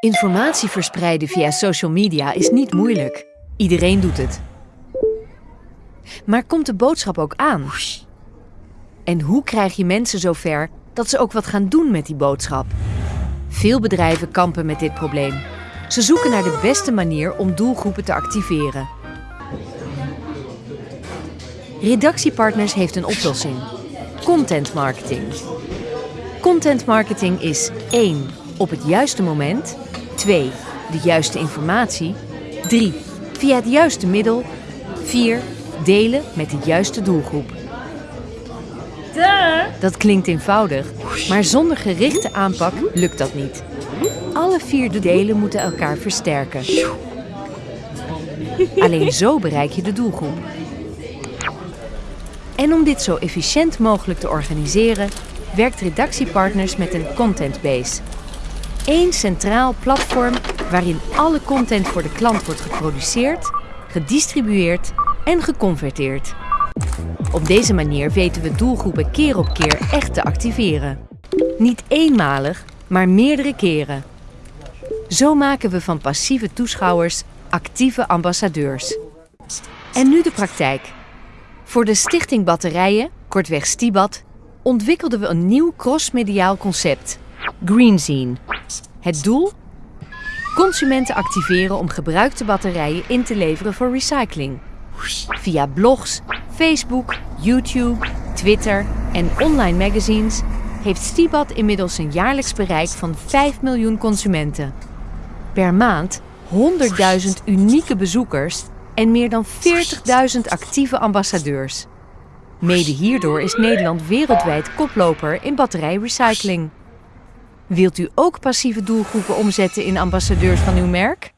Informatie verspreiden via social media is niet moeilijk. Iedereen doet het. Maar komt de boodschap ook aan? En hoe krijg je mensen zover dat ze ook wat gaan doen met die boodschap? Veel bedrijven kampen met dit probleem. Ze zoeken naar de beste manier om doelgroepen te activeren. Redactiepartners heeft een oplossing. Content marketing. Content marketing is 1. Op het juiste moment. 2. De juiste informatie. 3. Via het juiste middel. 4. Delen met de juiste doelgroep. Dat klinkt eenvoudig, maar zonder gerichte aanpak lukt dat niet. Alle vier de delen moeten elkaar versterken. Alleen zo bereik je de doelgroep. En om dit zo efficiënt mogelijk te organiseren, werkt Redactiepartners met een contentbase. Eén centraal platform waarin alle content voor de klant wordt geproduceerd, gedistribueerd en geconverteerd. Op deze manier weten we doelgroepen keer op keer echt te activeren. Niet eenmalig, maar meerdere keren. Zo maken we van passieve toeschouwers actieve ambassadeurs. En nu de praktijk. Voor de Stichting Batterijen, kortweg Stibat, ontwikkelden we een nieuw crossmediaal concept, Greenzine. Het doel? Consumenten activeren om gebruikte batterijen in te leveren voor recycling. Via blogs, Facebook, YouTube, Twitter en online magazines heeft Stibat inmiddels een jaarlijks bereik van 5 miljoen consumenten. Per maand 100.000 unieke bezoekers en meer dan 40.000 actieve ambassadeurs. Mede hierdoor is Nederland wereldwijd koploper in batterijrecycling. Wilt u ook passieve doelgroepen omzetten in ambassadeurs van uw merk?